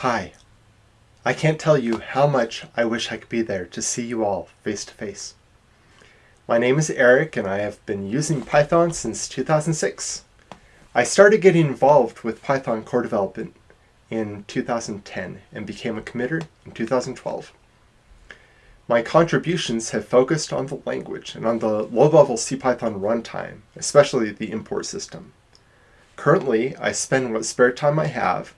Hi. I can't tell you how much I wish I could be there to see you all face to face. My name is Eric and I have been using Python since 2006. I started getting involved with Python core development in 2010 and became a committer in 2012. My contributions have focused on the language and on the low-level CPython runtime, especially the import system. Currently, I spend what spare time I have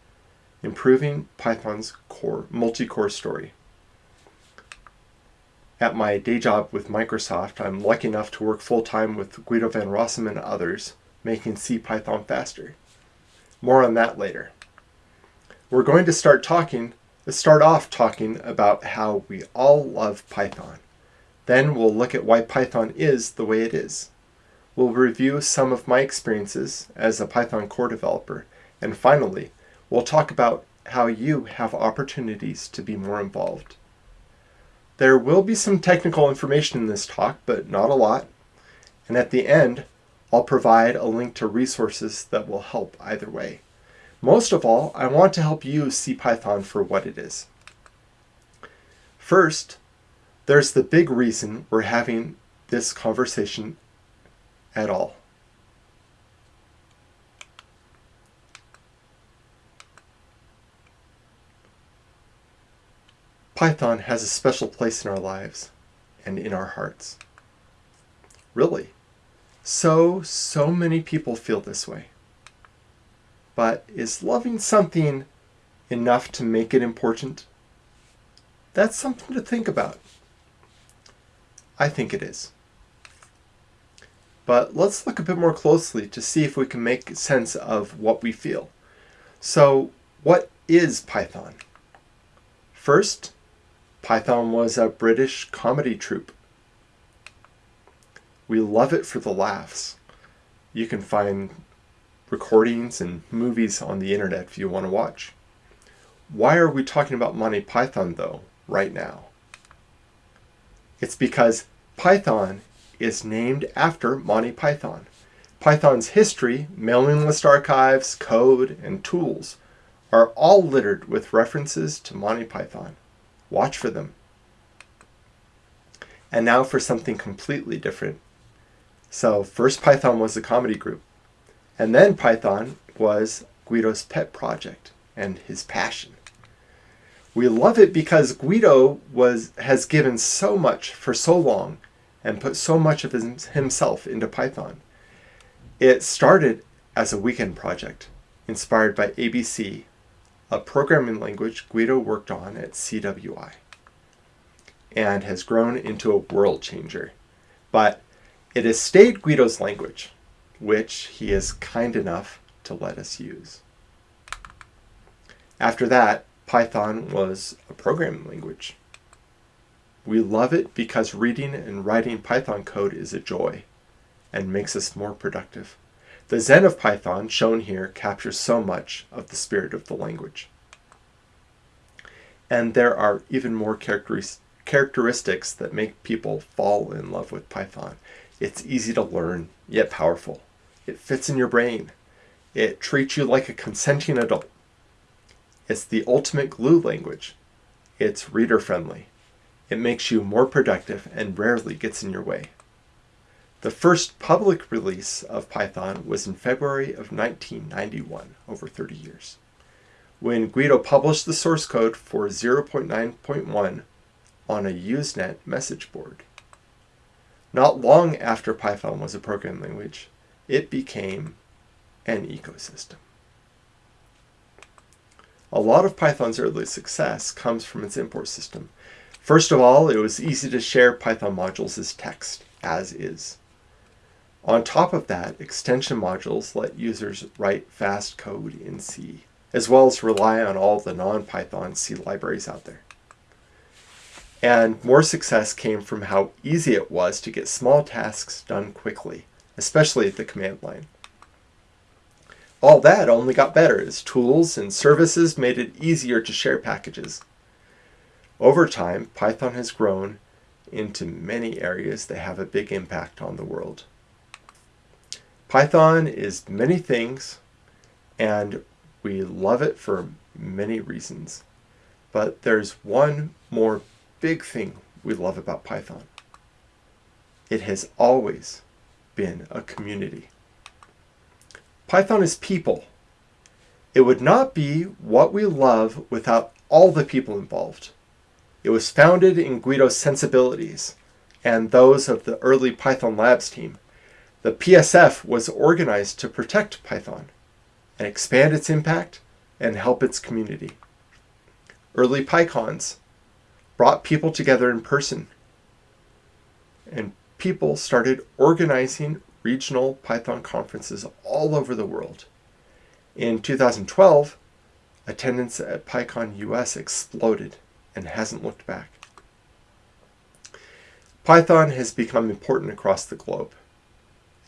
improving Python's core multi-core story. At my day job with Microsoft, I'm lucky enough to work full-time with Guido van Rossum and others, making CPython faster. More on that later. We're going to start talking Let's start off talking about how we all love Python. Then we'll look at why Python is the way it is. We'll review some of my experiences as a Python core developer. And finally, we'll talk about how you have opportunities to be more involved. There will be some technical information in this talk, but not a lot. And at the end, I'll provide a link to resources that will help either way. Most of all, I want to help you see Python for what it is. First, there's the big reason we're having this conversation at all. Python has a special place in our lives and in our hearts. Really. So, so many people feel this way. But is loving something enough to make it important? That's something to think about. I think it is. But let's look a bit more closely to see if we can make sense of what we feel. So, what is Python? First, Python was a British comedy troupe. We love it for the laughs. You can find recordings and movies on the internet if you want to watch. Why are we talking about Monty Python though, right now? It's because Python is named after Monty Python. Python's history, mailing list archives, code, and tools are all littered with references to Monty Python. Watch for them. And now for something completely different. So first Python was a comedy group. And then Python was Guido's pet project and his passion. We love it because Guido was has given so much for so long and put so much of his, himself into Python. It started as a weekend project inspired by ABC, a programming language Guido worked on at CWI, and has grown into a world changer. But it has stayed Guido's language which he is kind enough to let us use. After that, Python was a programming language. We love it because reading and writing Python code is a joy and makes us more productive. The Zen of Python, shown here, captures so much of the spirit of the language. And there are even more characteristics that make people fall in love with Python. It's easy to learn, yet powerful. It fits in your brain. It treats you like a consenting adult. It's the ultimate glue language. It's reader friendly. It makes you more productive and rarely gets in your way. The first public release of Python was in February of 1991, over 30 years, when Guido published the source code for 0.9.1 on a Usenet message board. Not long after Python was a programming language, it became an ecosystem. A lot of Python's early success comes from its import system. First of all, it was easy to share Python modules as text, as is. On top of that, extension modules let users write fast code in C, as well as rely on all the non-Python C libraries out there. And more success came from how easy it was to get small tasks done quickly especially at the command line. All that only got better as tools and services made it easier to share packages. Over time, Python has grown into many areas that have a big impact on the world. Python is many things, and we love it for many reasons. But there's one more big thing we love about Python. It has always been a community. Python is people. It would not be what we love without all the people involved. It was founded in Guido's sensibilities and those of the early Python Labs team. The PSF was organized to protect Python and expand its impact and help its community. Early PyCons brought people together in person, and people started organizing regional Python conferences all over the world. In 2012, attendance at PyCon US exploded and hasn't looked back. Python has become important across the globe.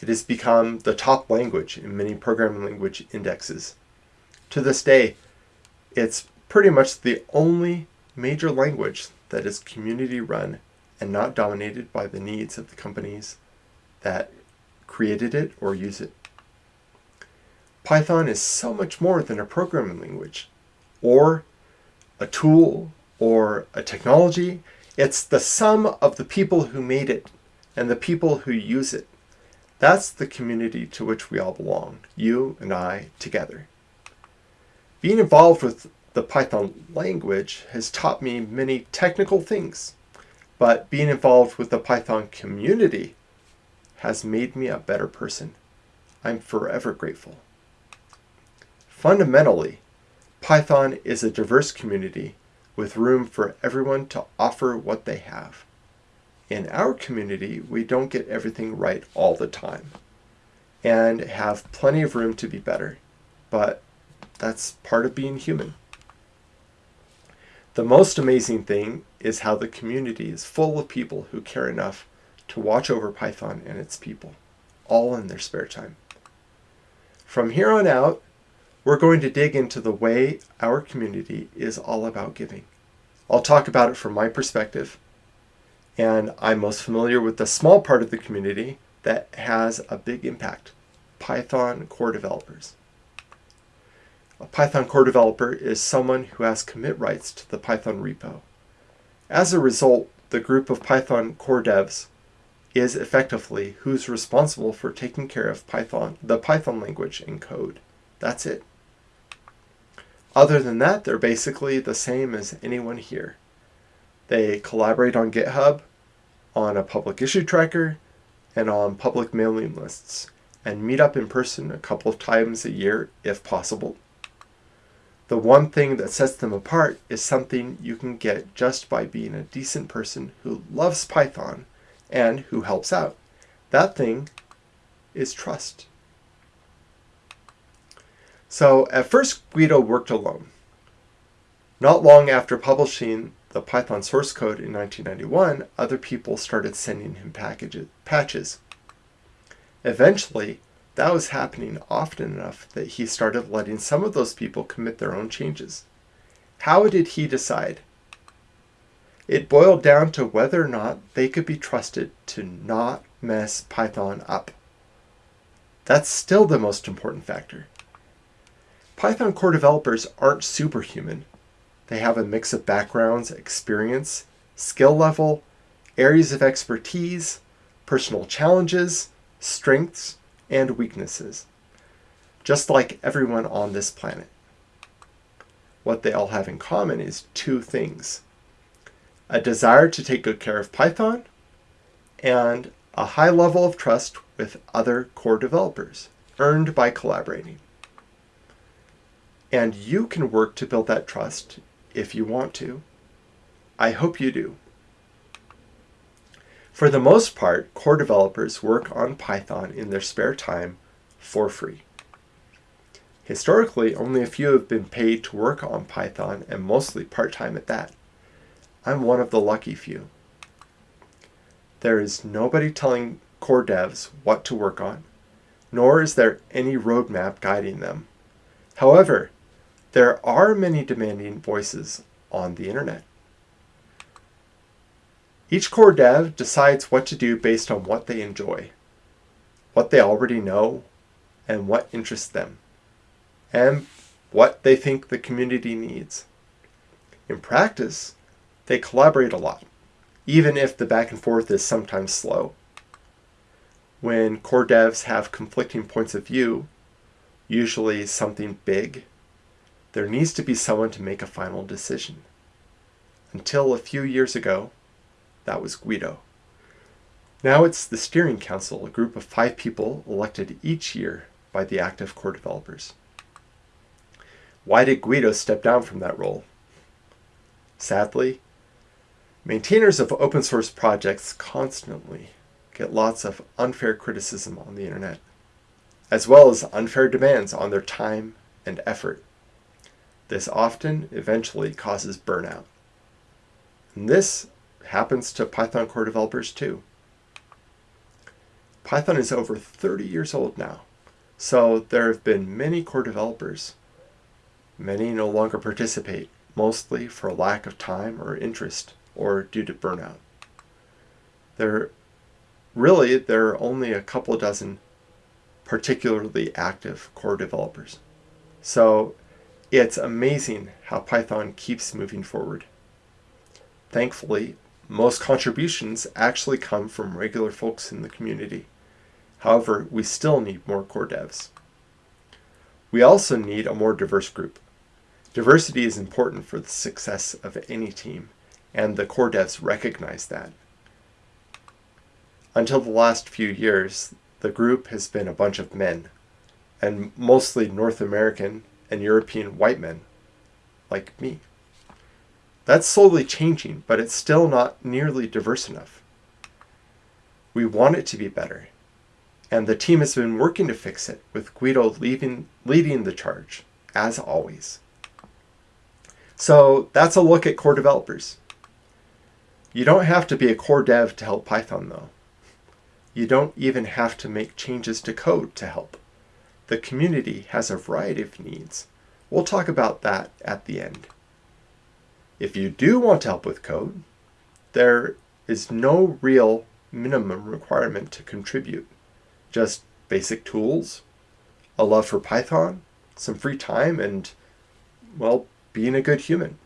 It has become the top language in many programming language indexes. To this day, it's pretty much the only major language that is community run and not dominated by the needs of the companies that created it or use it. Python is so much more than a programming language or a tool or a technology. It's the sum of the people who made it and the people who use it. That's the community to which we all belong, you and I together. Being involved with the Python language has taught me many technical things, but being involved with the Python community has made me a better person. I'm forever grateful. Fundamentally, Python is a diverse community with room for everyone to offer what they have. In our community, we don't get everything right all the time and have plenty of room to be better, but that's part of being human. The most amazing thing is how the community is full of people who care enough to watch over Python and its people, all in their spare time. From here on out, we're going to dig into the way our community is all about giving. I'll talk about it from my perspective, and I'm most familiar with the small part of the community that has a big impact Python core developers. A Python core developer is someone who has commit rights to the Python repo. As a result, the group of Python core devs is effectively who's responsible for taking care of Python, the Python language and code. That's it. Other than that, they're basically the same as anyone here. They collaborate on GitHub, on a public issue tracker, and on public mailing lists, and meet up in person a couple of times a year if possible. The one thing that sets them apart is something you can get just by being a decent person who loves Python and who helps out. That thing is trust. So at first Guido worked alone. Not long after publishing the Python source code in 1991, other people started sending him packages, patches. Eventually, that was happening often enough that he started letting some of those people commit their own changes. How did he decide? It boiled down to whether or not they could be trusted to not mess Python up. That's still the most important factor. Python core developers aren't superhuman. They have a mix of backgrounds, experience, skill level, areas of expertise, personal challenges, strengths, and weaknesses, just like everyone on this planet. What they all have in common is two things a desire to take good care of Python and a high level of trust with other core developers, earned by collaborating. And you can work to build that trust if you want to. I hope you do. For the most part, core developers work on Python in their spare time for free. Historically, only a few have been paid to work on Python and mostly part-time at that. I'm one of the lucky few. There is nobody telling core devs what to work on, nor is there any roadmap guiding them. However, there are many demanding voices on the internet. Each core dev decides what to do based on what they enjoy, what they already know, and what interests them. And what they think the community needs. In practice, they collaborate a lot, even if the back and forth is sometimes slow. When core devs have conflicting points of view, usually something big, there needs to be someone to make a final decision. Until a few years ago, that was Guido. Now it's the Steering Council, a group of five people elected each year by the active core developers. Why did Guido step down from that role? Sadly, maintainers of open source projects constantly get lots of unfair criticism on the internet, as well as unfair demands on their time and effort. This often eventually causes burnout. And this happens to Python core developers too. Python is over 30 years old now, so there have been many core developers. Many no longer participate, mostly for lack of time or interest or due to burnout. There really there are only a couple dozen particularly active core developers. So it's amazing how Python keeps moving forward. Thankfully, most contributions actually come from regular folks in the community. However, we still need more core devs. We also need a more diverse group. Diversity is important for the success of any team, and the core devs recognize that. Until the last few years, the group has been a bunch of men, and mostly North American and European white men, like me. That's slowly changing, but it's still not nearly diverse enough. We want it to be better, and the team has been working to fix it, with Guido leaving, leading the charge, as always. So that's a look at core developers. You don't have to be a core dev to help Python though. You don't even have to make changes to code to help. The community has a variety of needs. We'll talk about that at the end. If you do want to help with code, there is no real minimum requirement to contribute. Just basic tools, a love for Python, some free time, and, well, being a good human.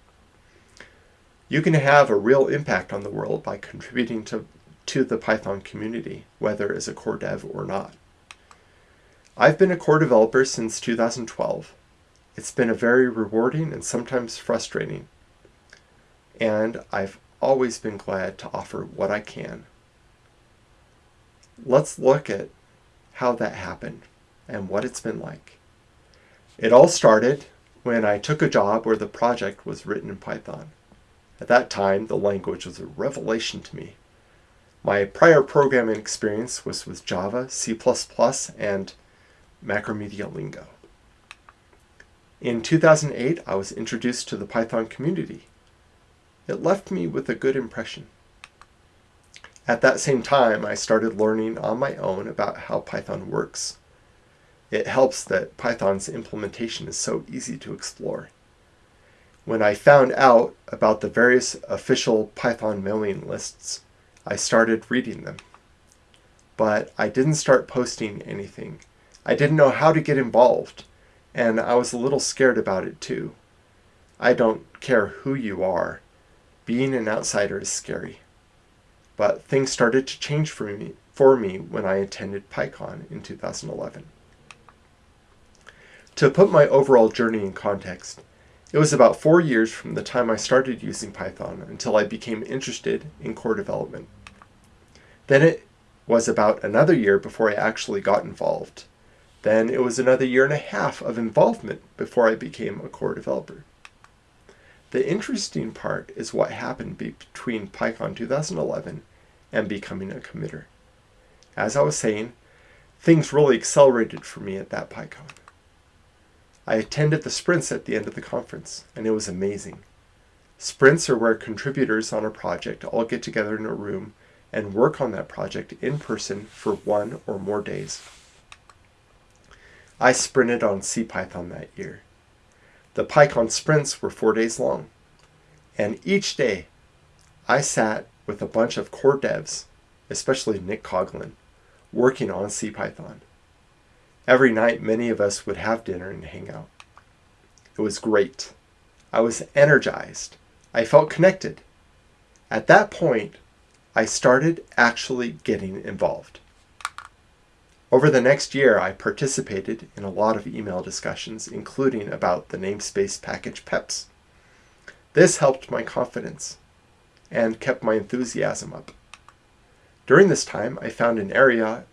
You can have a real impact on the world by contributing to, to the Python community, whether as a core dev or not. I've been a core developer since 2012. It's been a very rewarding and sometimes frustrating, and I've always been glad to offer what I can. Let's look at how that happened and what it's been like. It all started when I took a job where the project was written in Python. At that time, the language was a revelation to me. My prior programming experience was with Java, C++, and Macromedia Lingo. In 2008, I was introduced to the Python community. It left me with a good impression. At that same time, I started learning on my own about how Python works it helps that Python's implementation is so easy to explore. When I found out about the various official Python mailing lists, I started reading them. But I didn't start posting anything. I didn't know how to get involved, and I was a little scared about it too. I don't care who you are. Being an outsider is scary. But things started to change for me, for me when I attended PyCon in 2011. To put my overall journey in context, it was about four years from the time I started using Python until I became interested in core development. Then it was about another year before I actually got involved. Then it was another year and a half of involvement before I became a core developer. The interesting part is what happened between PyCon 2011 and becoming a committer. As I was saying, things really accelerated for me at that PyCon. I attended the sprints at the end of the conference, and it was amazing. Sprints are where contributors on a project all get together in a room and work on that project in person for one or more days. I sprinted on CPython that year. The PyCon sprints were four days long, and each day I sat with a bunch of core devs, especially Nick Coghlan, working on CPython. Every night, many of us would have dinner and hang out. It was great. I was energized. I felt connected. At that point, I started actually getting involved. Over the next year, I participated in a lot of email discussions, including about the namespace package PEPs. This helped my confidence and kept my enthusiasm up. During this time, I found an area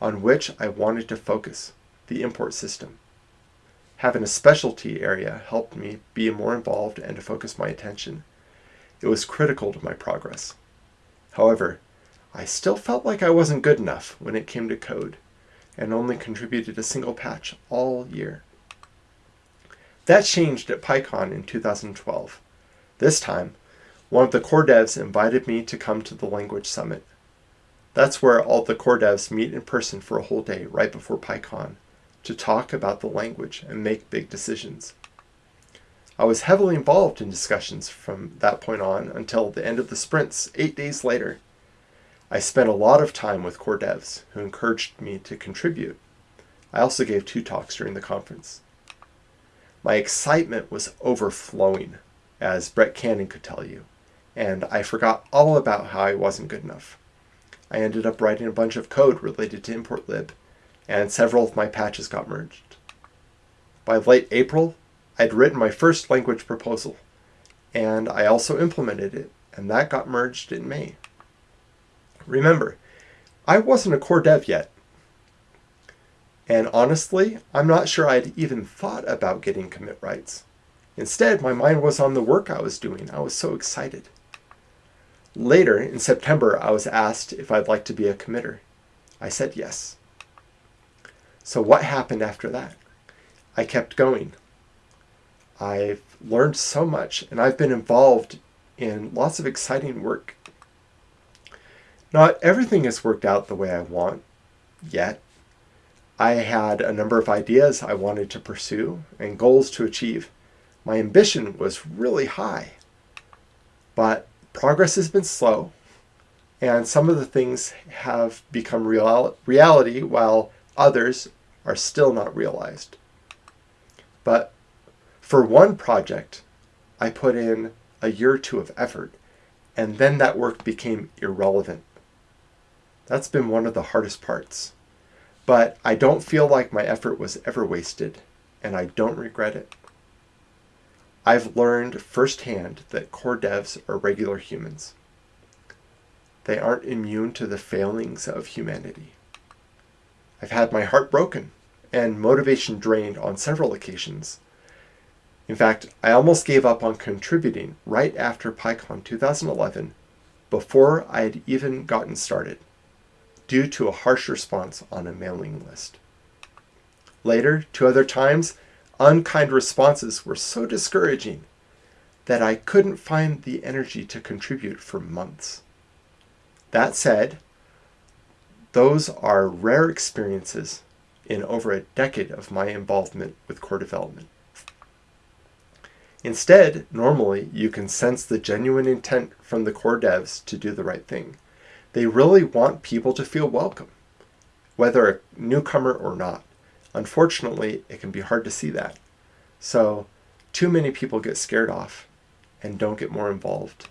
on which I wanted to focus, the import system. Having a specialty area helped me be more involved and to focus my attention. It was critical to my progress. However, I still felt like I wasn't good enough when it came to code and only contributed a single patch all year. That changed at PyCon in 2012. This time, one of the core devs invited me to come to the Language Summit. That's where all the core devs meet in person for a whole day right before PyCon to talk about the language and make big decisions. I was heavily involved in discussions from that point on until the end of the sprints, eight days later. I spent a lot of time with core devs who encouraged me to contribute. I also gave two talks during the conference. My excitement was overflowing, as Brett Cannon could tell you, and I forgot all about how I wasn't good enough. I ended up writing a bunch of code related to importlib, and several of my patches got merged. By late April, I'd written my first language proposal, and I also implemented it, and that got merged in May. Remember, I wasn't a core dev yet. And honestly, I'm not sure I'd even thought about getting commit rights. Instead, my mind was on the work I was doing. I was so excited. Later, in September, I was asked if I'd like to be a committer. I said yes. So what happened after that? I kept going. I've learned so much, and I've been involved in lots of exciting work not everything has worked out the way I want yet. I had a number of ideas I wanted to pursue and goals to achieve. My ambition was really high, but progress has been slow, and some of the things have become real, reality while others are still not realized. But for one project, I put in a year or two of effort, and then that work became irrelevant that's been one of the hardest parts. But I don't feel like my effort was ever wasted, and I don't regret it. I've learned firsthand that core devs are regular humans. They aren't immune to the failings of humanity. I've had my heart broken and motivation drained on several occasions. In fact, I almost gave up on contributing right after PyCon 2011 before I had even gotten started due to a harsh response on a mailing list. Later, two other times, unkind responses were so discouraging that I couldn't find the energy to contribute for months. That said, those are rare experiences in over a decade of my involvement with core development. Instead, normally, you can sense the genuine intent from the core devs to do the right thing. They really want people to feel welcome, whether a newcomer or not. Unfortunately, it can be hard to see that. So, too many people get scared off and don't get more involved.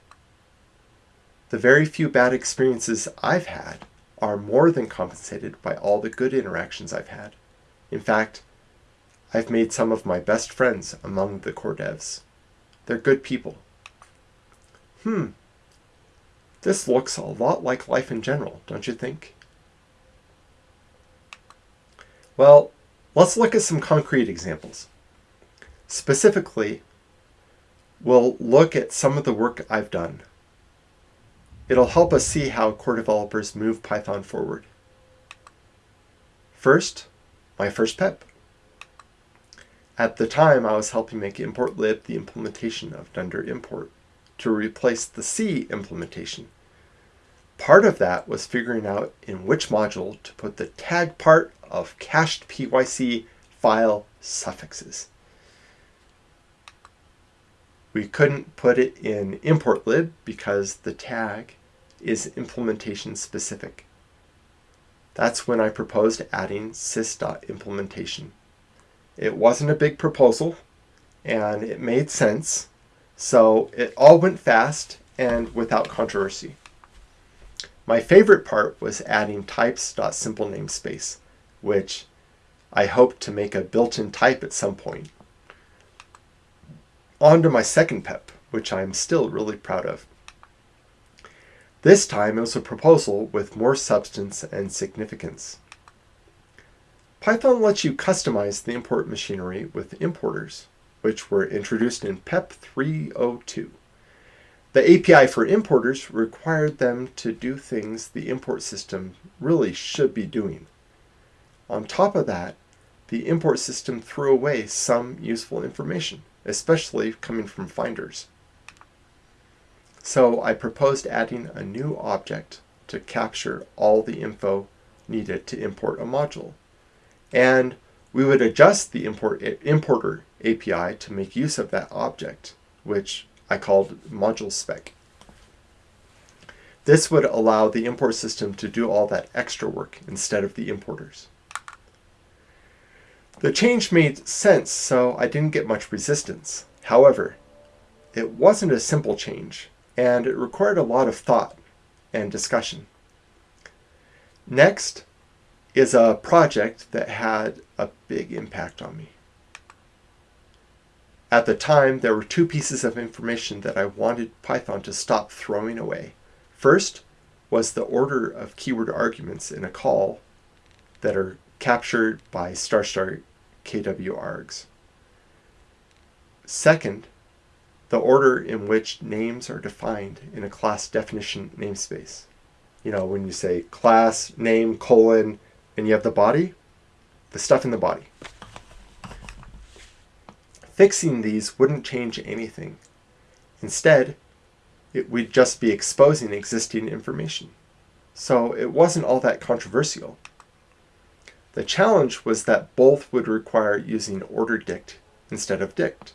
The very few bad experiences I've had are more than compensated by all the good interactions I've had. In fact, I've made some of my best friends among the core devs. They're good people. Hmm, this looks a lot like life in general, don't you think? Well, let's look at some concrete examples. Specifically, we'll look at some of the work I've done. It'll help us see how core developers move Python forward. First, my first PEP. At the time, I was helping make importlib the implementation of dunder import to replace the C implementation. Part of that was figuring out in which module to put the tag part of cached PYC file suffixes. We couldn't put it in importlib because the tag is implementation specific. That's when I proposed adding sys.implementation. It wasn't a big proposal, and it made sense. So it all went fast and without controversy. My favorite part was adding types.simple namespace, which I hope to make a built-in type at some point. On to my second PEP, which I'm still really proud of. This time it was a proposal with more substance and significance. Python lets you customize the import machinery with importers, which were introduced in PEP 302. The API for importers required them to do things the import system really should be doing. On top of that, the import system threw away some useful information, especially coming from finders. So I proposed adding a new object to capture all the info needed to import a module. And we would adjust the import, eh, importer API to make use of that object, which I called module spec. This would allow the import system to do all that extra work instead of the importers. The change made sense, so I didn't get much resistance. However, it wasn't a simple change, and it required a lot of thought and discussion. Next is a project that had a big impact on me. At the time, there were two pieces of information that I wanted Python to stop throwing away. First was the order of keyword arguments in a call that are captured by star star KW args. Second, the order in which names are defined in a class definition namespace. You know, when you say class, name, colon, and you have the body, the stuff in the body. Fixing these wouldn't change anything. Instead, it would just be exposing existing information. So it wasn't all that controversial. The challenge was that both would require using order dict instead of dict.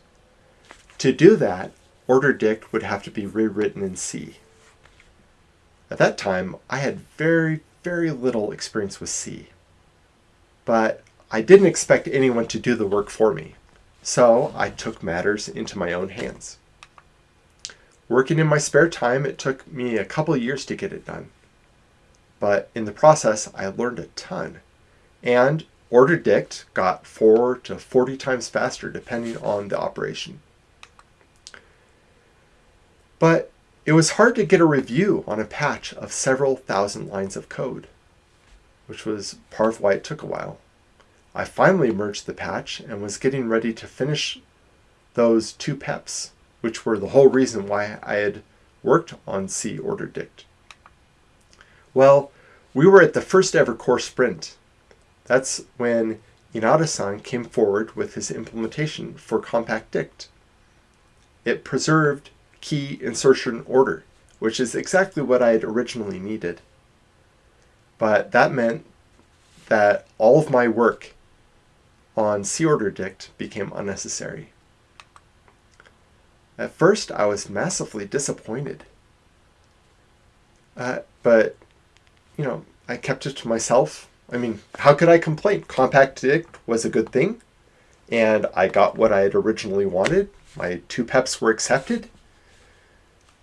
To do that, order dict would have to be rewritten in C. At that time, I had very, very little experience with C. But I didn't expect anyone to do the work for me. So I took matters into my own hands. Working in my spare time, it took me a couple years to get it done. But in the process, I learned a ton. And order dict got 4 to 40 times faster depending on the operation. But it was hard to get a review on a patch of several thousand lines of code, which was part of why it took a while. I finally merged the patch and was getting ready to finish those two peps, which were the whole reason why I had worked on C order dict. Well, we were at the first ever core sprint. That's when Inada-san came forward with his implementation for compact dict. It preserved key insertion order, which is exactly what I had originally needed. But that meant that all of my work on C order dict became unnecessary. At first, I was massively disappointed. Uh, but, you know, I kept it to myself. I mean, how could I complain? Compact dict was a good thing, and I got what I had originally wanted. My two peps were accepted.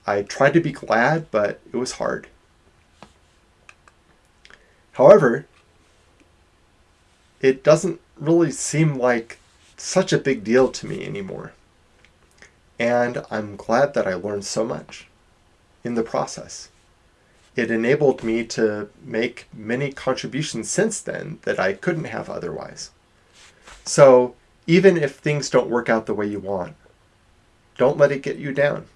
I tried to be glad, but it was hard. However, it doesn't really seem like such a big deal to me anymore. And I'm glad that I learned so much in the process. It enabled me to make many contributions since then that I couldn't have otherwise. So even if things don't work out the way you want, don't let it get you down.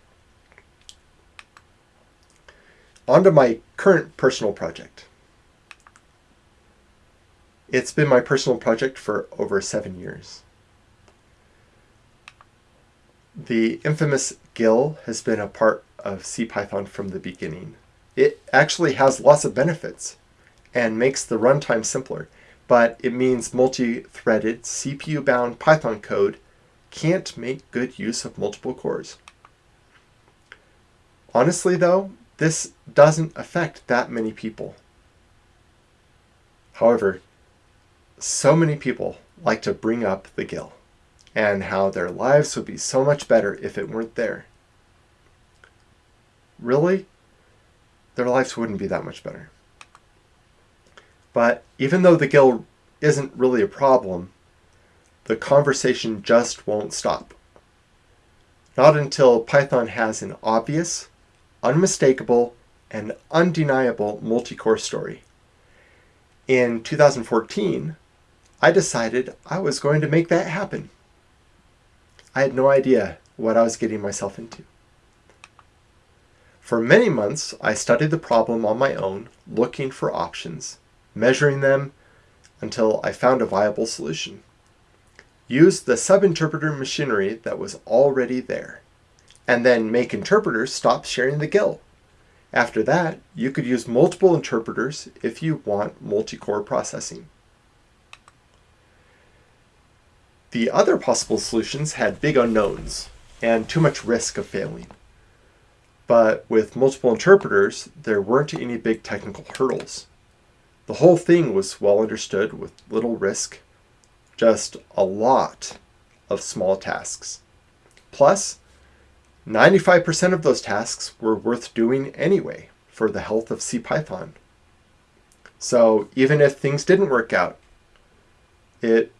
On to my current personal project. It's been my personal project for over seven years. The infamous GIL has been a part of CPython from the beginning. It actually has lots of benefits and makes the runtime simpler, but it means multi-threaded, CPU-bound Python code can't make good use of multiple cores. Honestly though, this doesn't affect that many people. However, so many people like to bring up the GIL and how their lives would be so much better if it weren't there. Really? Their lives wouldn't be that much better. But even though the GIL isn't really a problem, the conversation just won't stop. Not until Python has an obvious, unmistakable, and undeniable multi-core story. In 2014, I decided I was going to make that happen. I had no idea what I was getting myself into. For many months, I studied the problem on my own, looking for options, measuring them until I found a viable solution. Use the subinterpreter machinery that was already there, and then make interpreters stop sharing the GIL. After that, you could use multiple interpreters if you want multi-core processing. The other possible solutions had big unknowns and too much risk of failing. But with multiple interpreters, there weren't any big technical hurdles. The whole thing was well understood with little risk, just a lot of small tasks. Plus, 95% of those tasks were worth doing anyway for the health of CPython. So even if things didn't work out, it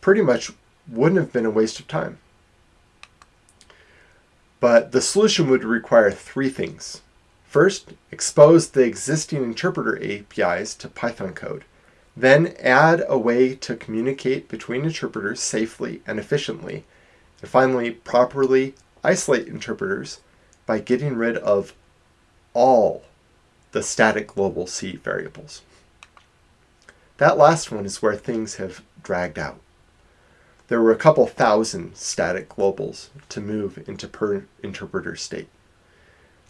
pretty much wouldn't have been a waste of time. But the solution would require three things. First, expose the existing interpreter APIs to Python code. Then add a way to communicate between interpreters safely and efficiently. And finally, properly isolate interpreters by getting rid of all the static global C variables. That last one is where things have dragged out there were a couple thousand static globals to move into per interpreter state.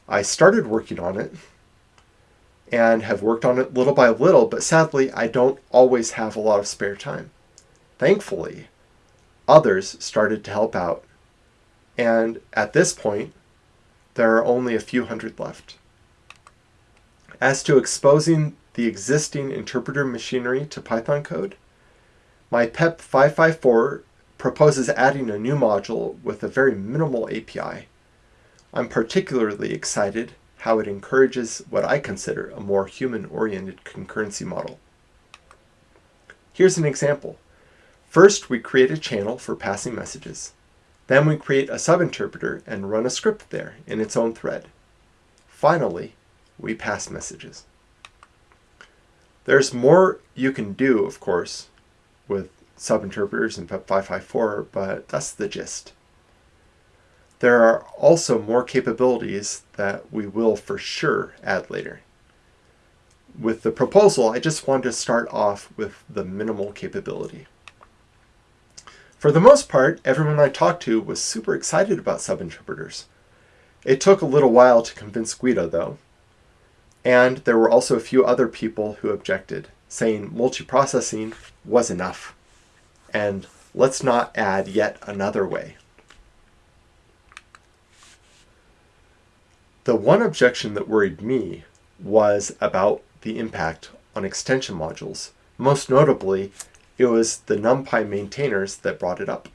I started working on it and have worked on it little by little, but sadly I don't always have a lot of spare time. Thankfully, others started to help out, and at this point, there are only a few hundred left. As to exposing the existing interpreter machinery to Python code, my PEP 554 proposes adding a new module with a very minimal API. I'm particularly excited how it encourages what I consider a more human-oriented concurrency model. Here's an example. First, we create a channel for passing messages. Then we create a subinterpreter and run a script there in its own thread. Finally, we pass messages. There's more you can do, of course, with subinterpreters in PEP 554, but that's the gist. There are also more capabilities that we will for sure add later. With the proposal, I just wanted to start off with the minimal capability. For the most part, everyone I talked to was super excited about subinterpreters. It took a little while to convince Guido, though. And there were also a few other people who objected, saying multiprocessing was enough. And let's not add yet another way. The one objection that worried me was about the impact on extension modules. Most notably, it was the NumPy maintainers that brought it up.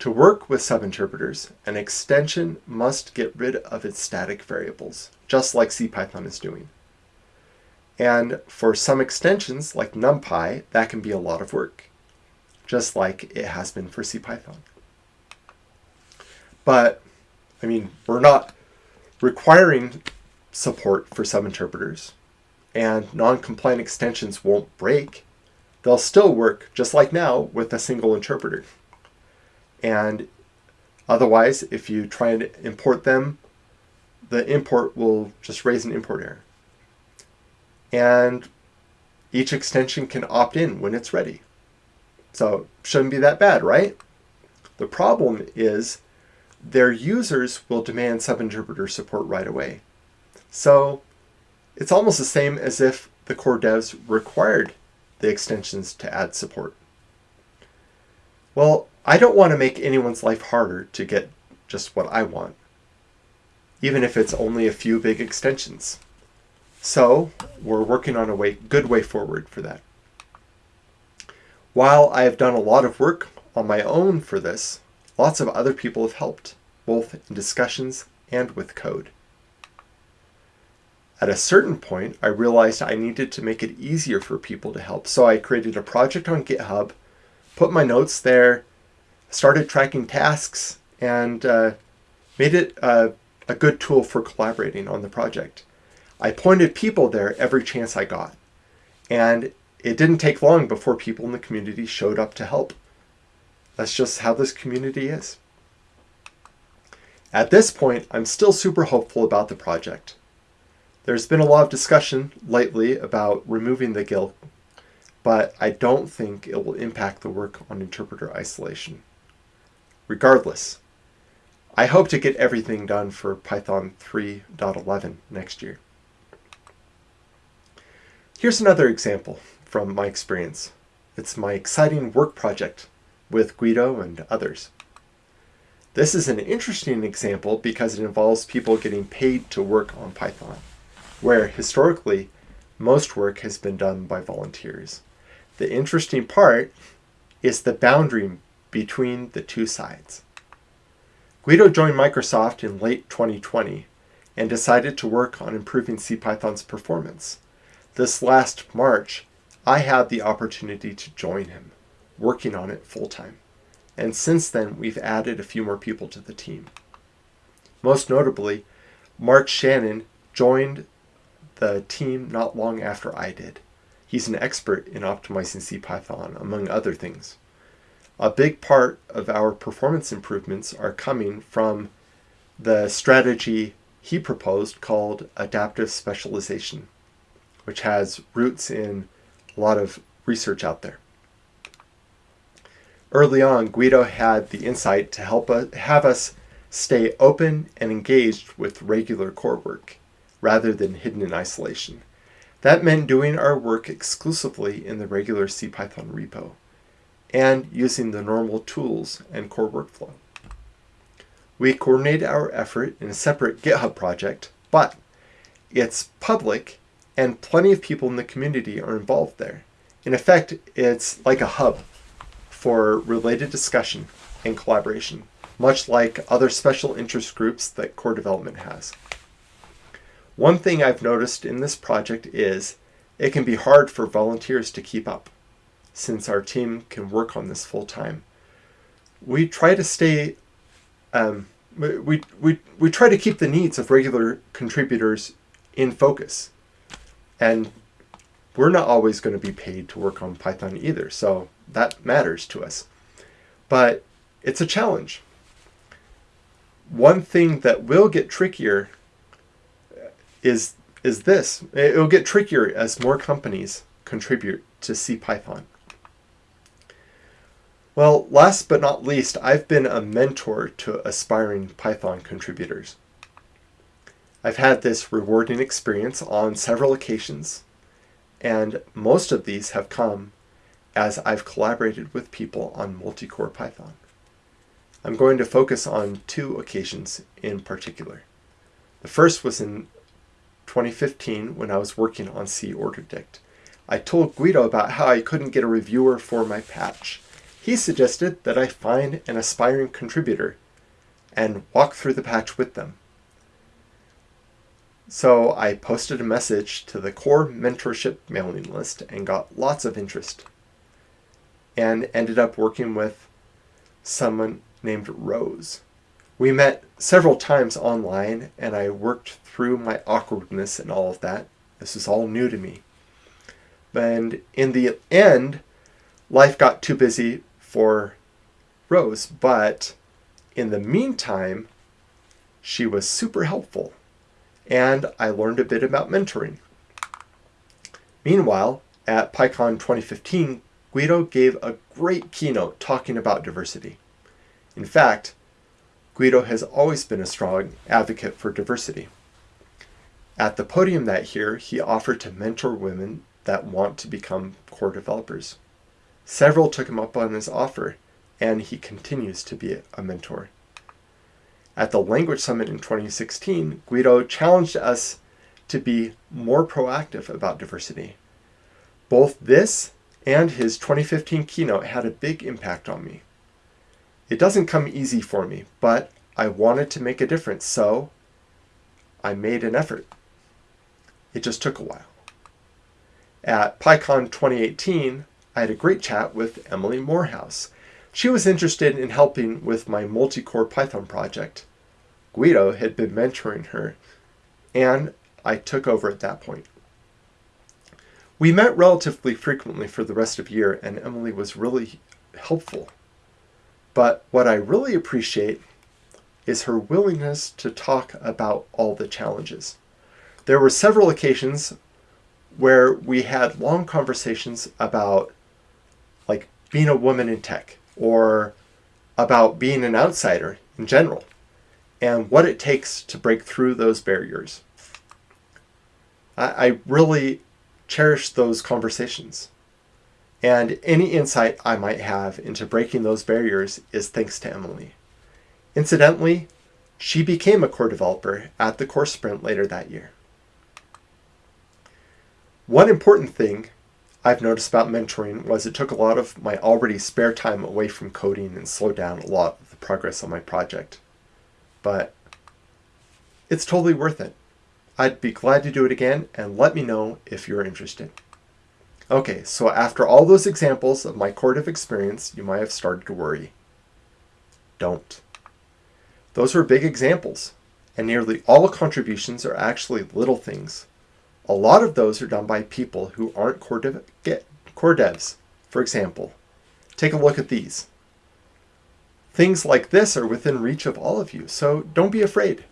To work with subinterpreters, an extension must get rid of its static variables, just like CPython is doing. And for some extensions, like NumPy, that can be a lot of work just like it has been for CPython. But, I mean, we're not requiring support for subinterpreters, and non-compliant extensions won't break. They'll still work, just like now, with a single interpreter. And otherwise, if you try and import them, the import will just raise an import error. And each extension can opt in when it's ready. So shouldn't be that bad, right? The problem is their users will demand subinterpreter support right away. So it's almost the same as if the core devs required the extensions to add support. Well, I don't want to make anyone's life harder to get just what I want, even if it's only a few big extensions. So we're working on a way, good way forward for that. While I have done a lot of work on my own for this, lots of other people have helped, both in discussions and with code. At a certain point, I realized I needed to make it easier for people to help, so I created a project on GitHub, put my notes there, started tracking tasks, and uh, made it uh, a good tool for collaborating on the project. I pointed people there every chance I got, and it didn't take long before people in the community showed up to help. That's just how this community is. At this point, I'm still super hopeful about the project. There's been a lot of discussion lately about removing the GIL, but I don't think it will impact the work on interpreter isolation. Regardless, I hope to get everything done for Python 3.11 next year. Here's another example from my experience. It's my exciting work project with Guido and others. This is an interesting example because it involves people getting paid to work on Python, where historically most work has been done by volunteers. The interesting part is the boundary between the two sides. Guido joined Microsoft in late 2020 and decided to work on improving CPython's performance. This last March, I had the opportunity to join him, working on it full time. And since then, we've added a few more people to the team. Most notably, Mark Shannon joined the team not long after I did. He's an expert in optimizing CPython, among other things. A big part of our performance improvements are coming from the strategy he proposed called adaptive specialization, which has roots in a lot of research out there. Early on, Guido had the insight to help us, have us stay open and engaged with regular core work, rather than hidden in isolation. That meant doing our work exclusively in the regular CPython repo, and using the normal tools and core workflow. We coordinate our effort in a separate GitHub project, but it's public and plenty of people in the community are involved there. In effect, it's like a hub for related discussion and collaboration, much like other special interest groups that core development has. One thing I've noticed in this project is it can be hard for volunteers to keep up, since our team can work on this full time. We try to stay, um, we, we, we try to keep the needs of regular contributors in focus and we're not always going to be paid to work on Python either, so that matters to us. But it's a challenge. One thing that will get trickier uh, is is this. It'll get trickier as more companies contribute to CPython. Well, last but not least, I've been a mentor to aspiring Python contributors. I've had this rewarding experience on several occasions, and most of these have come as I've collaborated with people on multi-core Python. I'm going to focus on two occasions in particular. The first was in 2015 when I was working on C OrderedDict. I told Guido about how I couldn't get a reviewer for my patch. He suggested that I find an aspiring contributor and walk through the patch with them. So I posted a message to the core mentorship mailing list and got lots of interest. And ended up working with someone named Rose. We met several times online and I worked through my awkwardness and all of that. This is all new to me. And in the end, life got too busy for Rose, but in the meantime, she was super helpful and I learned a bit about mentoring. Meanwhile, at PyCon 2015, Guido gave a great keynote talking about diversity. In fact, Guido has always been a strong advocate for diversity. At the podium that year, he offered to mentor women that want to become core developers. Several took him up on his offer, and he continues to be a mentor. At the Language Summit in 2016, Guido challenged us to be more proactive about diversity. Both this and his 2015 keynote had a big impact on me. It doesn't come easy for me, but I wanted to make a difference, so I made an effort. It just took a while. At PyCon 2018, I had a great chat with Emily Morehouse. She was interested in helping with my multi-core Python project. Guido had been mentoring her, and I took over at that point. We met relatively frequently for the rest of the year, and Emily was really helpful. But what I really appreciate is her willingness to talk about all the challenges. There were several occasions where we had long conversations about like being a woman in tech or about being an outsider in general and what it takes to break through those barriers. I, I really cherish those conversations. And any insight I might have into breaking those barriers is thanks to Emily. Incidentally, she became a core developer at the core sprint later that year. One important thing I've noticed about mentoring was it took a lot of my already spare time away from coding and slowed down a lot of the progress on my project. But it's totally worth it. I'd be glad to do it again and let me know if you're interested. Okay, so after all those examples of my core dev experience, you might have started to worry. Don't. Those were big examples, and nearly all contributions are actually little things. A lot of those are done by people who aren't core, eh, dev core devs. For example, take a look at these. Things like this are within reach of all of you, so don't be afraid.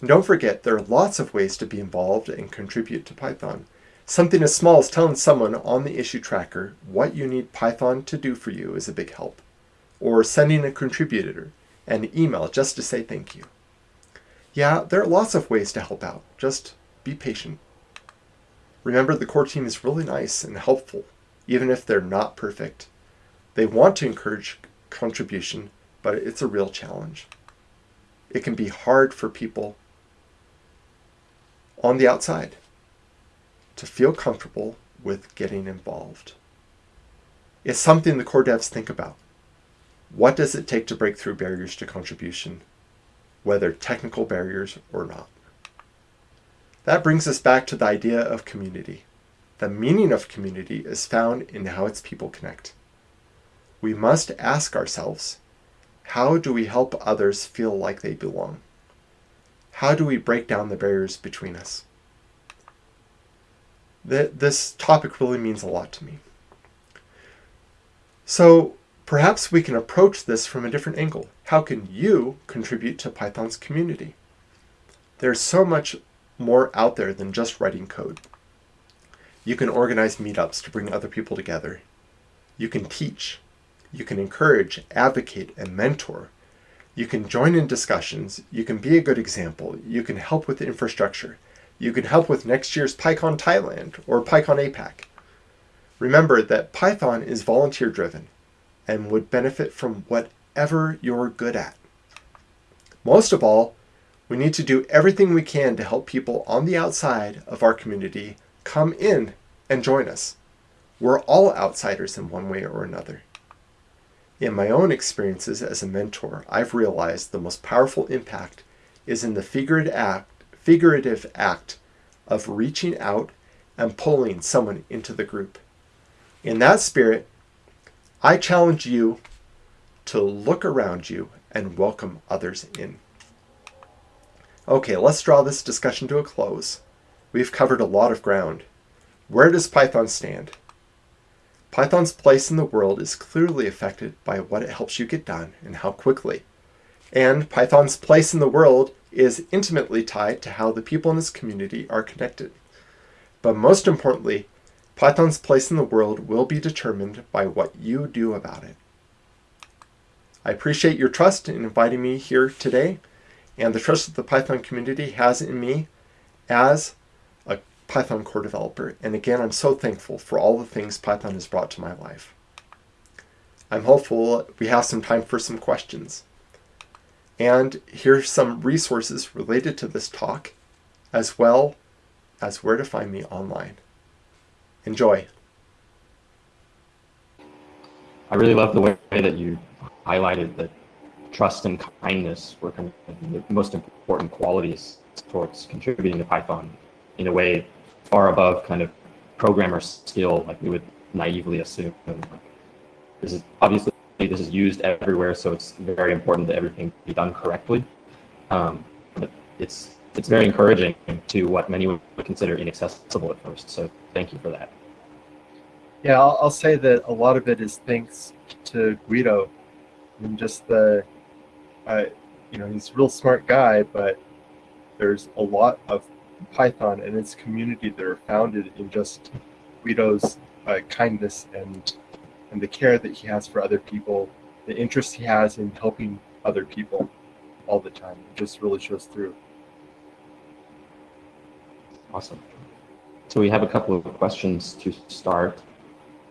And don't forget, there are lots of ways to be involved and contribute to Python. Something as small as telling someone on the issue tracker what you need Python to do for you is a big help. Or sending a contributor an email just to say thank you. Yeah, there are lots of ways to help out. Just be patient. Remember, the core team is really nice and helpful, even if they're not perfect. They want to encourage contribution, but it's a real challenge. It can be hard for people on the outside to feel comfortable with getting involved. It's something the core devs think about. What does it take to break through barriers to contribution, whether technical barriers or not? That brings us back to the idea of community. The meaning of community is found in how its people connect. We must ask ourselves, how do we help others feel like they belong? How do we break down the barriers between us? This topic really means a lot to me. So perhaps we can approach this from a different angle. How can you contribute to Python's community? There's so much more out there than just writing code. You can organize meetups to bring other people together. You can teach. You can encourage, advocate, and mentor. You can join in discussions. You can be a good example. You can help with infrastructure. You can help with next year's PyCon Thailand or PyCon APAC. Remember that Python is volunteer driven and would benefit from whatever you're good at. Most of all, we need to do everything we can to help people on the outside of our community come in and join us. We're all outsiders in one way or another. In my own experiences as a mentor, I've realized the most powerful impact is in the figurative act, figurative act of reaching out and pulling someone into the group. In that spirit, I challenge you to look around you and welcome others in. Okay, let's draw this discussion to a close. We've covered a lot of ground. Where does Python stand? Python's place in the world is clearly affected by what it helps you get done and how quickly. And Python's place in the world is intimately tied to how the people in this community are connected. But most importantly, Python's place in the world will be determined by what you do about it. I appreciate your trust in inviting me here today and the trust that the Python community has in me as Python core developer. And again, I'm so thankful for all the things Python has brought to my life. I'm hopeful we have some time for some questions. And here's some resources related to this talk, as well as where to find me online. Enjoy. I really love the way that you highlighted that trust and kindness were kind of the most important qualities towards contributing to Python in a way far above kind of programmer skill, like we would naively assume. This is obviously this is used everywhere, so it's very important that everything be done correctly. Um, but it's it's very encouraging to what many would consider inaccessible at first. So thank you for that. Yeah, I'll, I'll say that a lot of it is thanks to Guido and just the, uh, you know, he's a real smart guy, but there's a lot of Python and its community that are founded in just Guido's uh, kindness and and the care that he has for other people, the interest he has in helping other people all the time. It just really shows through. Awesome. So we have a couple of questions to start.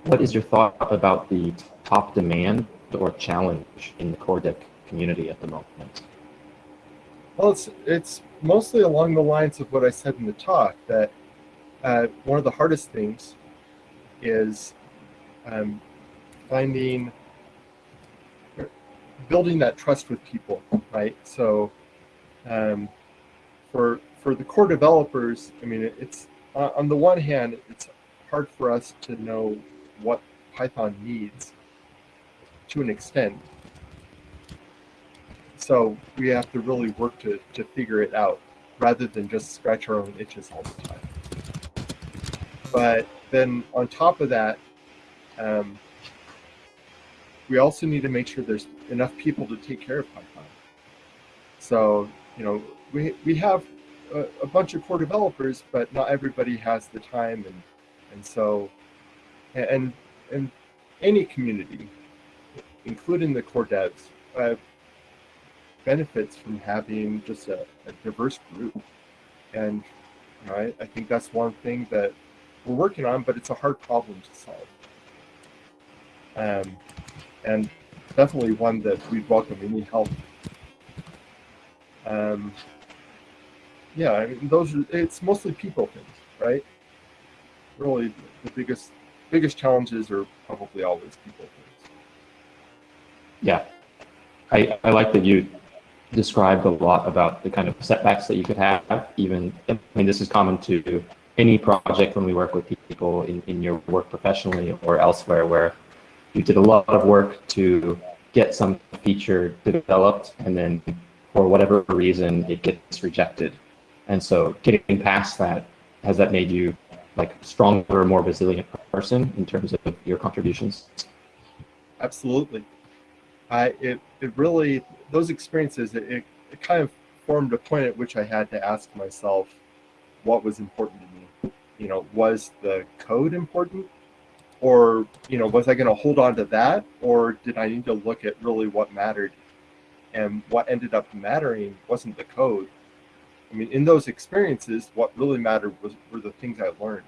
What is your thought about the top demand or challenge in the core dev community at the moment? Well, it's, it's mostly along the lines of what I said in the talk, that uh, one of the hardest things is um, finding, building that trust with people, right? So um, for, for the core developers, I mean, it's, uh, on the one hand, it's hard for us to know what Python needs to an extent. So we have to really work to, to figure it out rather than just scratch our own itches all the time. But then on top of that, um, we also need to make sure there's enough people to take care of Python. So, you know, we, we have a, a bunch of core developers, but not everybody has the time. And, and so, and and any community, including the core devs, uh, benefits from having just a, a diverse group. And you know, I, I think that's one thing that we're working on, but it's a hard problem to solve. Um, and definitely one that we'd welcome any help. Um, yeah, I mean, those are, it's mostly people things, right? Really, the biggest biggest challenges are probably always people things. Yeah, I, I like that you described a lot about the kind of setbacks that you could have. Even I mean, this is common to any project when we work with people in, in your work professionally or elsewhere, where you did a lot of work to get some feature developed, and then for whatever reason it gets rejected. And so, getting past that has that made you like stronger, more resilient person in terms of your contributions? Absolutely. I it it really those experiences it, it, it kind of formed a point at which I had to ask myself what was important to me. You know, was the code important? Or, you know, was I going to hold on to that? Or did I need to look at really what mattered? And what ended up mattering wasn't the code, I mean, in those experiences, what really mattered was were the things I learned,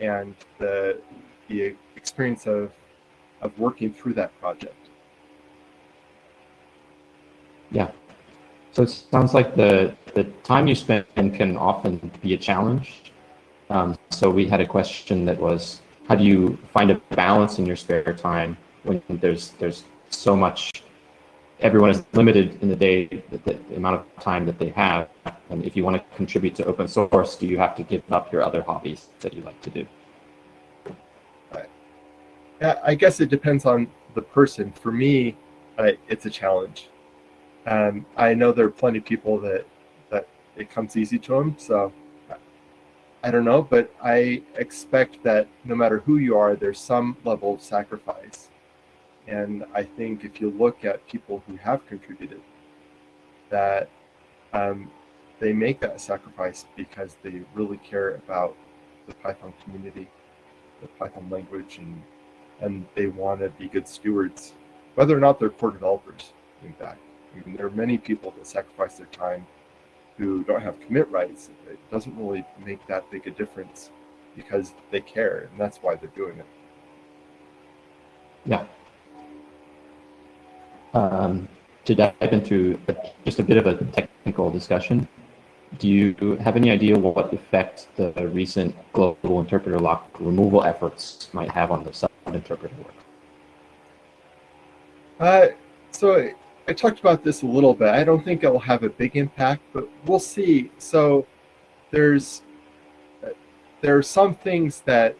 and the the experience of of working through that project. Yeah. So it sounds like the the time you spend can often be a challenge. Um, so we had a question that was, how do you find a balance in your spare time when there's there's so much everyone is limited in the day, the, the, amount of time that they have. And if you want to contribute to open source, do you have to give up your other hobbies that you like to do? I guess it depends on the person. For me, uh, it's a challenge. Um, I know there are plenty of people that that it comes easy to them. So I don't know, but I expect that no matter who you are, there's some level of sacrifice and I think if you look at people who have contributed, that um, they make that sacrifice because they really care about the Python community, the Python language, and and they want to be good stewards, whether or not they're core developers. In fact, There are many people that sacrifice their time who don't have commit rights. It doesn't really make that big a difference because they care, and that's why they're doing it. Yeah, um, to dive into just a bit of a technical discussion, do you have any idea what effect the recent global interpreter lock removal efforts might have on the sub-interpreter work? Uh, so I talked about this a little bit. I don't think it'll have a big impact, but we'll see. So there's there are some things that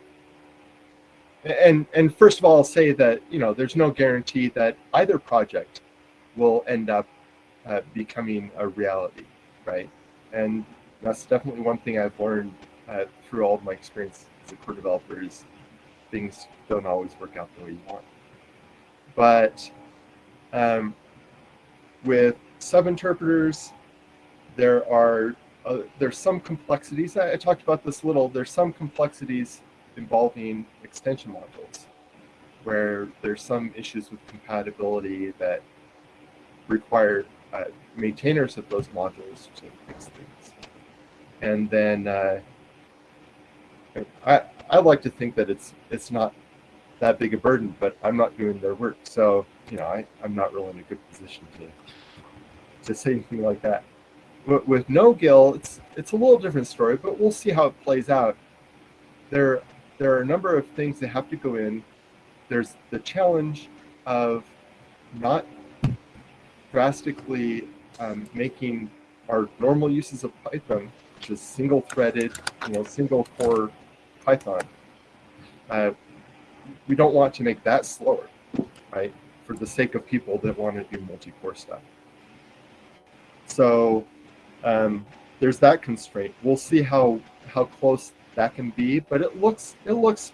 and and first of all, I'll say that you know there's no guarantee that either project will end up uh, becoming a reality, right? And that's definitely one thing I've learned uh, through all of my experience as a core developer is things don't always work out the way you want. But um, with sub-interpreters, there are uh, there's some complexities. I, I, talked about this a little. There's some complexities involving extension modules, where there's some issues with compatibility that require uh, maintainers of those modules to fix things. And then uh, I I like to think that it's it's not that big a burden, but I'm not doing their work, so you know I I'm not really in a good position to to say anything like that. But with no GIL, it's it's a little different story, but we'll see how it plays out. There there are a number of things that have to go in. There's the challenge of not drastically um, making our normal uses of Python, which is single-threaded, you know, single-core Python. Uh, we don't want to make that slower, right? For the sake of people that want to do multi-core stuff. So um, there's that constraint. We'll see how how close that can be, but it looks it looks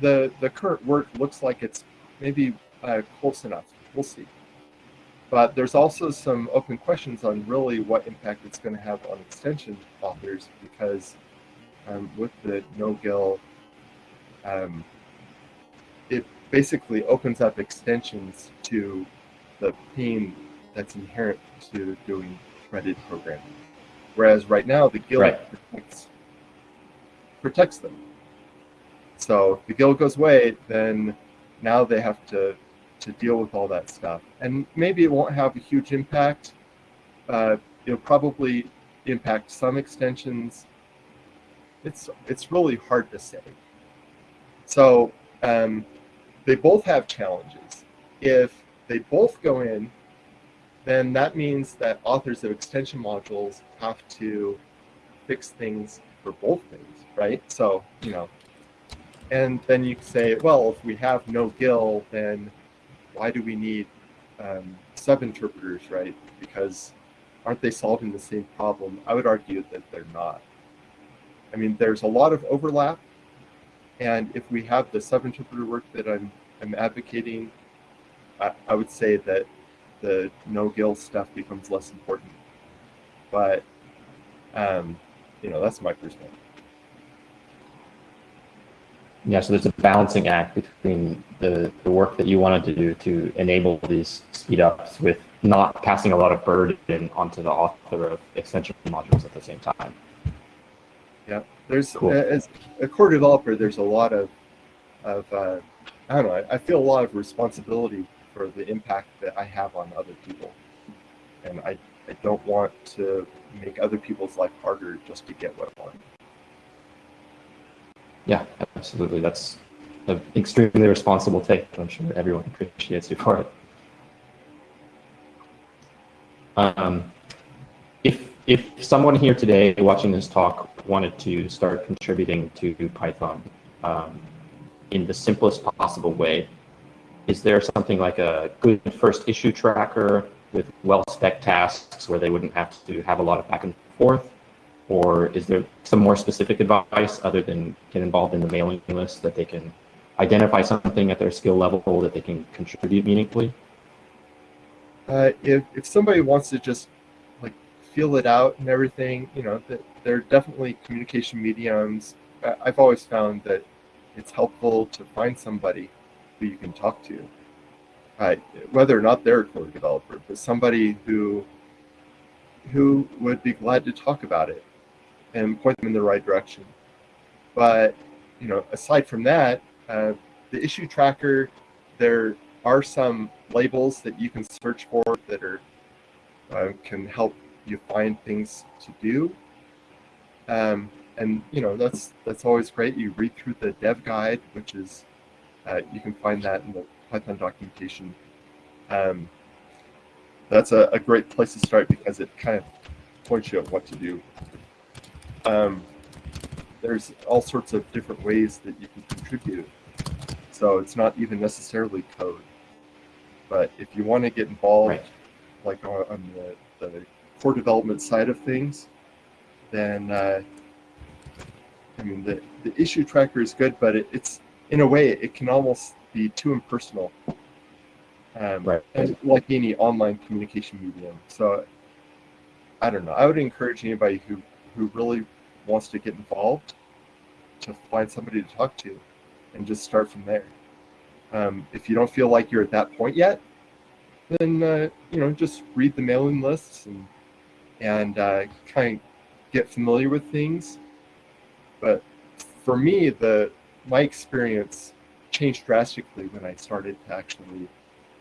the the current work looks like it's maybe uh, close enough. We'll see. But there's also some open questions on really what impact it's going to have on extension authors because um, with the no-GIL, um, it basically opens up extensions to the pain that's inherent to doing threaded programming. Whereas right now, the GIL right. protects, protects them. So if the GIL goes away, then now they have to to deal with all that stuff. And maybe it won't have a huge impact. Uh, it'll probably impact some extensions. It's it's really hard to say. So um, they both have challenges. If they both go in, then that means that authors of extension modules have to fix things for both things, right? So, you know, and then you say, well, if we have no GIL, then why do we need um, sub-interpreters, right? Because aren't they solving the same problem? I would argue that they're not. I mean, there's a lot of overlap, and if we have the sub-interpreter work that I'm, I'm advocating, I, I would say that the no-GIL stuff becomes less important. But, um, you know, that's my perspective. Yeah, so there's a balancing act between the, the work that you wanted to do to enable these speed ups with not passing a lot of burden onto the author of extension modules at the same time. Yeah, there's cool. as a core developer, there's a lot of of uh, I don't know. I feel a lot of responsibility for the impact that I have on other people, and I I don't want to make other people's life harder just to get what I want. Yeah, absolutely. That's an extremely responsible take. I'm sure everyone appreciates you for it. Um, if someone here today watching this talk wanted to start contributing to Python um, in the simplest possible way, is there something like a good first issue tracker with well-spec tasks where they wouldn't have to have a lot of back and forth? Or is there some more specific advice other than get involved in the mailing list that they can identify something at their skill level that they can contribute meaningfully? Uh, if, if somebody wants to just feel it out and everything, you know, that there are definitely communication mediums. I've always found that it's helpful to find somebody who you can talk to, whether or not they're a core developer, but somebody who who would be glad to talk about it and point them in the right direction. But you know, aside from that, uh, the issue tracker, there are some labels that you can search for that are uh, can help you find things to do. Um, and you know that's that's always great. You read through the dev guide, which is uh, you can find that in the Python documentation. Um, that's a, a great place to start because it kind of points you at what to do. Um, there's all sorts of different ways that you can contribute. So it's not even necessarily code. But if you want to get involved, Right. like on, on the, the core development side of things, then uh, I mean the, the issue tracker is good, but it, it's in a way it can almost be too impersonal. Um, Right. and like any online communication medium. So I don't know. I would encourage anybody who who really wants to get involved to find somebody to talk to and just start from there. Um, if you don't feel like you're at that point yet, then uh, you know just read the mailing lists and and uh, kind of get familiar with things. But for me, the my experience changed drastically when I started to actually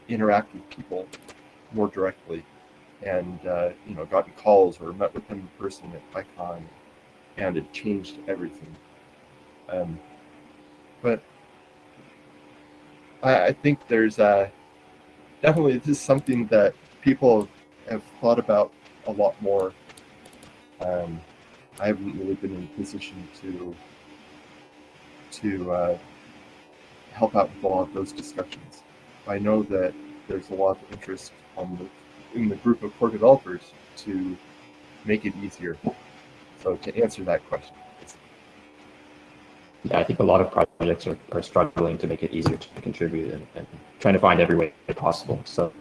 interact with people more directly, and uh, you know, gotten calls or met with them in person at PyCon, and it changed everything. Um, but I, I think there's uh, definitely this is something that people have thought about a lot more. Um, I haven't really been in a position to to uh, help out with a lot of those discussions. I know that there's a lot of interest the, in the group of core developers to make it easier. So to answer that question, Yeah, I think a lot of projects are, are struggling to make it easier to contribute and, and trying to find every way possible. So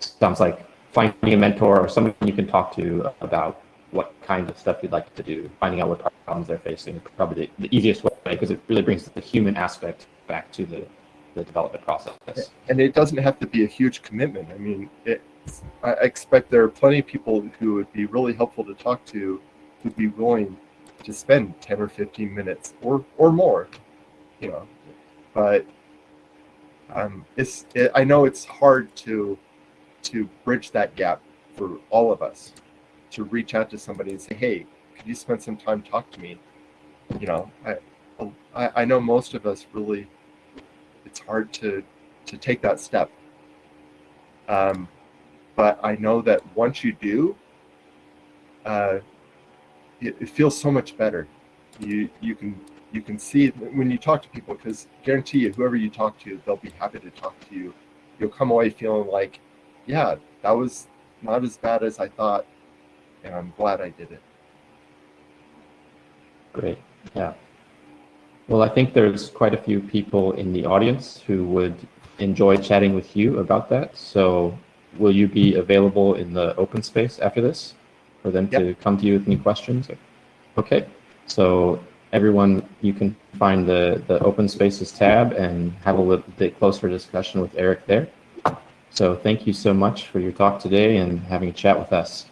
sounds like finding a mentor or someone you can talk to about what kind of stuff you'd like to do, finding out what problems they're facing is probably the, the easiest way because it really brings the human aspect back to the, the development process. and it doesn't have to be a huge commitment. I mean, it, I expect there are plenty of people who would be really helpful to talk to, who'd be willing to spend 10 or 15 minutes or, or more, you know, but um, it's, it, I know it's hard to, to bridge that gap for all of us to reach out to somebody and say, Hey, could you spend some time talk to me? You know, I, I, I know most of us really, it's hard to, to take that step. Um, but I know that once you do, uh, it, it feels so much better. You you can you can see when you talk to people because guarantee you whoever you talk to they'll be happy to talk to you. You'll come away feeling like, yeah, that was not as bad as I thought, and I'm glad I did it. Great. Yeah. Well, I think there's quite a few people in the audience who would enjoy chatting with you about that. So will you be available in the open space after this for them to come to you with any questions? Okay. So everyone, you can find the, the open spaces tab and have a little bit closer discussion with Eric there. So thank you so much for your talk today and having a chat with us.